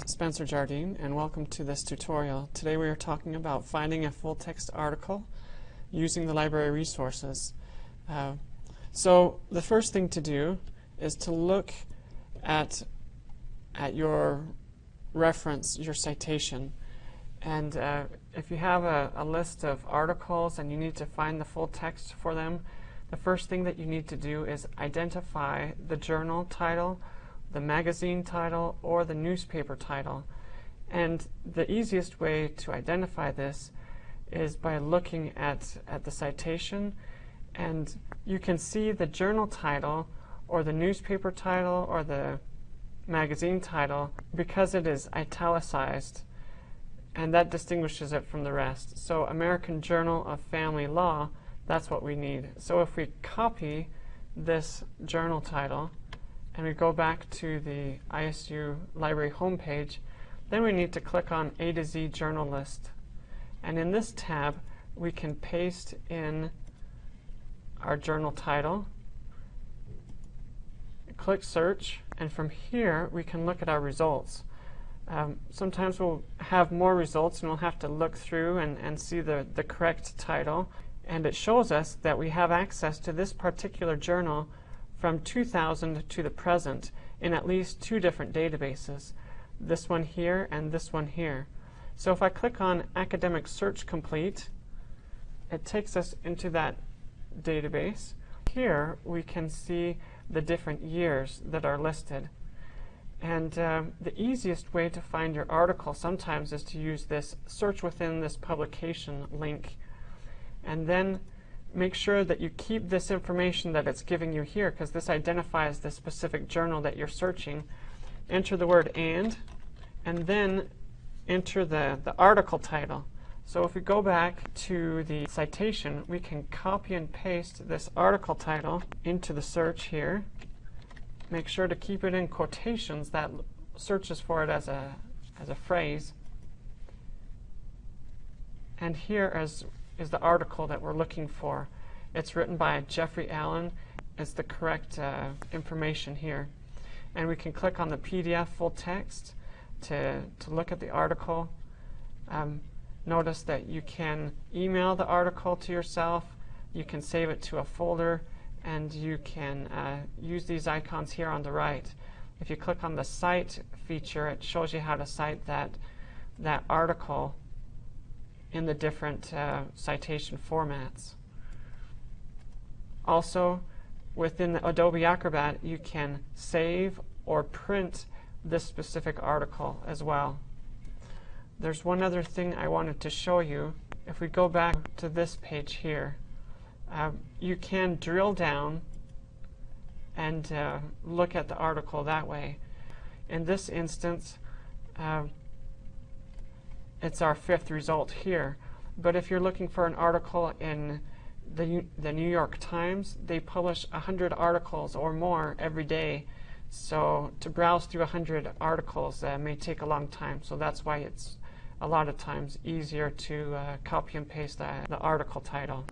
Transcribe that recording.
Spencer Jardine and welcome to this tutorial. Today we are talking about finding a full text article using the library resources. Uh, so the first thing to do is to look at, at your reference, your citation. And uh, if you have a, a list of articles and you need to find the full text for them, the first thing that you need to do is identify the journal title the magazine title or the newspaper title. And the easiest way to identify this is by looking at, at the citation and you can see the journal title or the newspaper title or the magazine title because it is italicized and that distinguishes it from the rest. So American Journal of Family Law, that's what we need. So if we copy this journal title and we go back to the ISU library homepage, then we need to click on A to Z journal list. And in this tab, we can paste in our journal title, click search, and from here we can look at our results. Um, sometimes we'll have more results and we'll have to look through and, and see the, the correct title. And it shows us that we have access to this particular journal from 2000 to the present in at least two different databases, this one here and this one here. So if I click on Academic Search Complete, it takes us into that database. Here we can see the different years that are listed. And uh, the easiest way to find your article sometimes is to use this search within this publication link. And then make sure that you keep this information that it's giving you here because this identifies the specific journal that you're searching. Enter the word and, and then enter the, the article title. So if we go back to the citation, we can copy and paste this article title into the search here. Make sure to keep it in quotations. That searches for it as a, as a phrase. And here, as is the article that we're looking for. It's written by Jeffrey Allen. It's the correct uh, information here. And we can click on the PDF full text to, to look at the article. Um, notice that you can email the article to yourself, you can save it to a folder, and you can uh, use these icons here on the right. If you click on the Cite feature, it shows you how to cite that, that article in the different uh, citation formats. Also, within the Adobe Acrobat, you can save or print this specific article as well. There's one other thing I wanted to show you. If we go back to this page here, uh, you can drill down and uh, look at the article that way. In this instance, uh, it's our fifth result here. But if you're looking for an article in the, the New York Times, they publish 100 articles or more every day. So to browse through 100 articles uh, may take a long time. So that's why it's a lot of times easier to uh, copy and paste the, the article title.